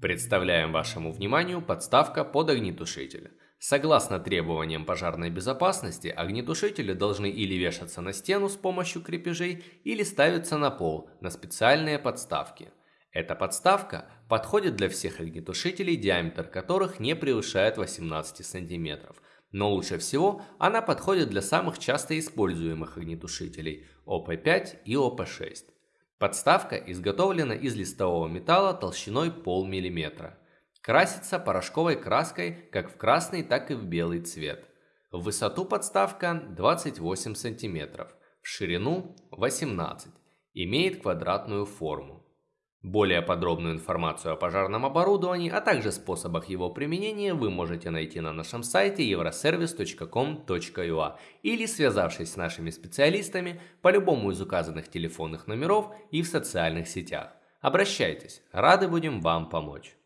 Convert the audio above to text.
Представляем вашему вниманию подставка под огнетушитель. Согласно требованиям пожарной безопасности, огнетушители должны или вешаться на стену с помощью крепежей, или ставиться на пол на специальные подставки. Эта подставка подходит для всех огнетушителей, диаметр которых не превышает 18 см. Но лучше всего она подходит для самых часто используемых огнетушителей ОП5 и ОП6. Подставка изготовлена из листового металла толщиной полмиллиметра. Красится порошковой краской как в красный, так и в белый цвет. В высоту подставка 28 см, в ширину 18 Имеет квадратную форму. Более подробную информацию о пожарном оборудовании, а также способах его применения вы можете найти на нашем сайте euroservice.com.ua или связавшись с нашими специалистами по любому из указанных телефонных номеров и в социальных сетях. Обращайтесь, рады будем вам помочь.